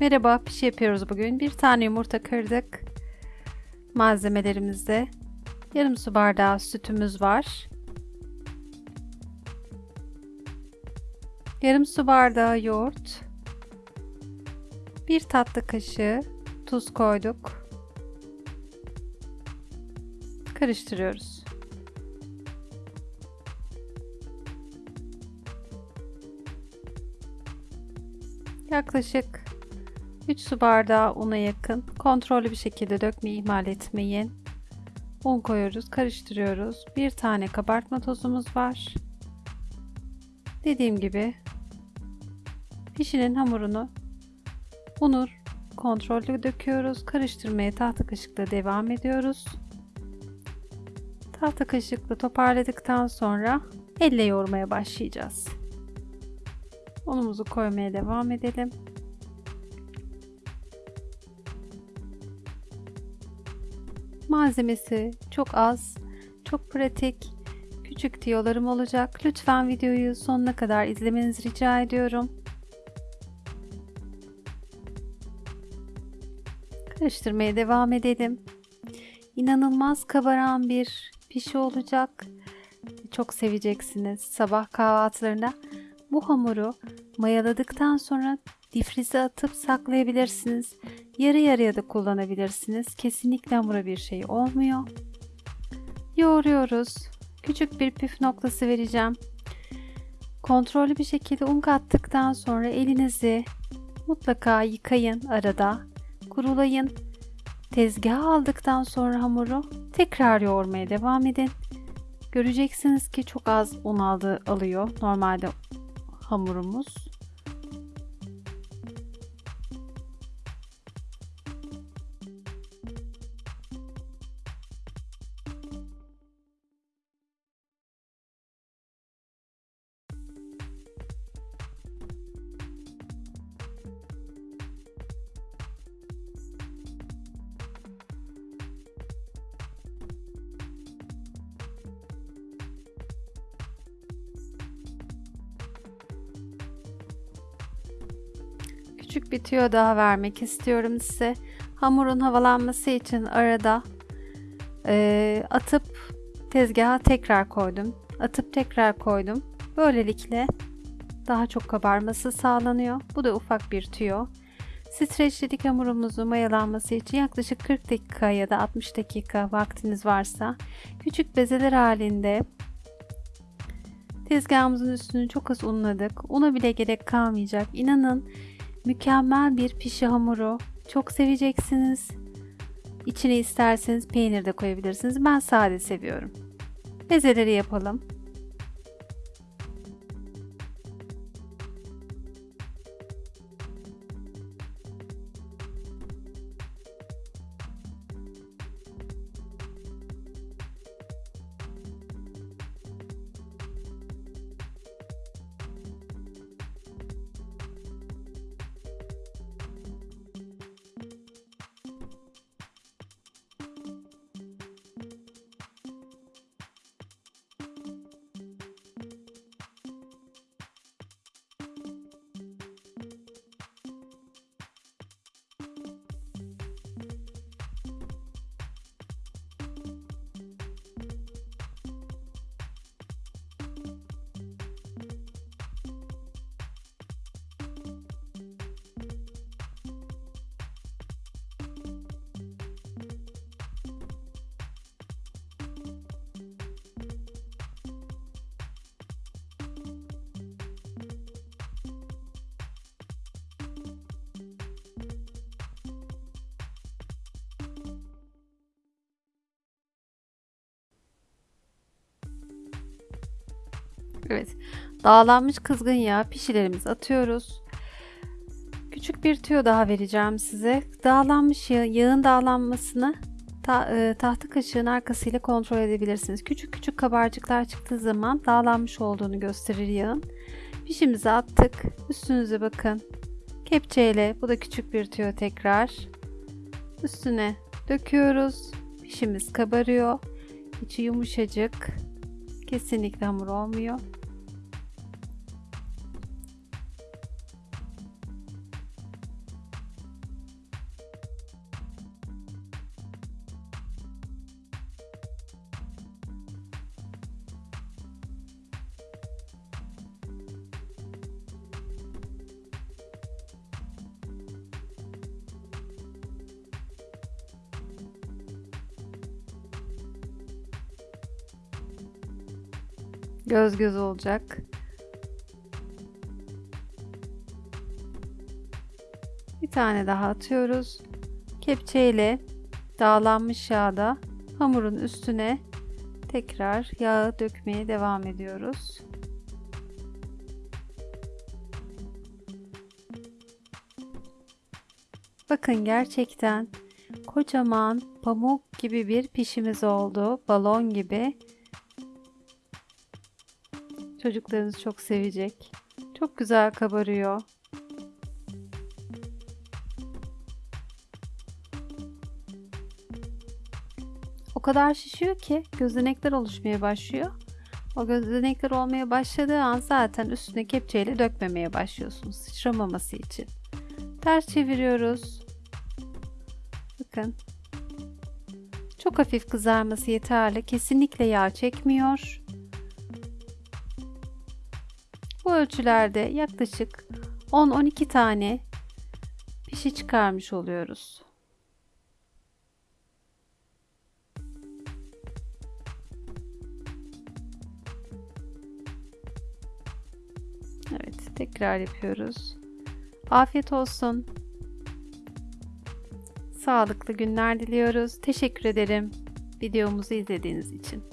Merhaba, pişi yapıyoruz bugün. Bir tane yumurta kırdık. Malzemelerimizde yarım su bardağı sütümüz var. Yarım su bardağı yoğurt. Bir tatlı kaşığı tuz koyduk. Karıştırıyoruz. Yaklaşık 3 su bardağı una yakın. Kontrollü bir şekilde dökmeyi ihmal etmeyin. Un koyuyoruz, karıştırıyoruz. Bir tane kabartma tozumuz var. Dediğim gibi pişinin hamurunu unu kontrollü döküyoruz. Karıştırmaya tahta kaşıkla devam ediyoruz. Tahta kaşıkla toparladıktan sonra elle yoğurmaya başlayacağız. Unumuzu koymaya devam edelim. Malzemesi çok az, çok pratik, küçük tiyolarım olacak. Lütfen videoyu sonuna kadar izlemenizi rica ediyorum. Karıştırmaya devam edelim. İnanılmaz kabaran bir pişi olacak. Çok seveceksiniz. Sabah kahvaltılarında bu hamuru mayaladıktan sonra difrize atıp saklayabilirsiniz. Yarı yarıya da kullanabilirsiniz. Kesinlikle hamura bir şey olmuyor. Yoğuruyoruz. Küçük bir püf noktası vereceğim. Kontrollü bir şekilde un kattıktan sonra elinizi mutlaka yıkayın arada. Kurulayın. Tezgaha aldıktan sonra hamuru tekrar yoğurmaya devam edin. Göreceksiniz ki çok az un aldı, alıyor normalde hamurumuz. Küçük bir tüyo daha vermek istiyorum size. Hamurun havalanması için arada e, atıp tezgaha tekrar koydum. Atıp tekrar koydum. Böylelikle daha çok kabarması sağlanıyor. Bu da ufak bir tüyo. Streçledik hamurumuzu mayalanması için yaklaşık 40 dakika ya da 60 dakika vaktiniz varsa küçük bezeler halinde tezgahımızın üstünü çok az unladık. Una bile gerek kalmayacak. İnanın Mükemmel bir pişi hamuru. Çok seveceksiniz. İçine isterseniz peynir de koyabilirsiniz. Ben sade seviyorum. Bezeleri yapalım. Evet. Dağlanmış kızgın yağ pişilerimizi atıyoruz. Küçük bir tüyo daha vereceğim size. Dağlanmış yağ, yağın dağlanmasını ta, e, tahta kaşığın arkasıyla kontrol edebilirsiniz. Küçük küçük kabarcıklar çıktığı zaman dağlanmış olduğunu gösterir yağın. Pişimizi attık. Üstünüze bakın. Kepçeyle bu da küçük bir tüyo tekrar. Üstüne döküyoruz. Pişimiz kabarıyor. İçi yumuşacık. Kesinlikle hamur olmuyor. Göz göz olacak. Bir tane daha atıyoruz. Kepçeyle dağlanmış yağda hamurun üstüne tekrar yağı dökmeye devam ediyoruz. Bakın gerçekten kocaman pamuk gibi bir pişimiz oldu. Balon gibi. Çocuklarınız çok sevecek. Çok güzel kabarıyor. O kadar şişiyor ki gözenekler oluşmaya başlıyor. O gözenekler olmaya başladığı an zaten üstüne kepçeyle dökmemeye başlıyorsunuz sıçramaması için. Ters çeviriyoruz. Bakın. Çok hafif kızarması yeterli. Kesinlikle yağ çekmiyor. Bu ölçülerde yaklaşık 10-12 tane pişi çıkarmış oluyoruz. Evet, tekrar yapıyoruz. Afiyet olsun. Sağlıklı günler diliyoruz. Teşekkür ederim videomuzu izlediğiniz için.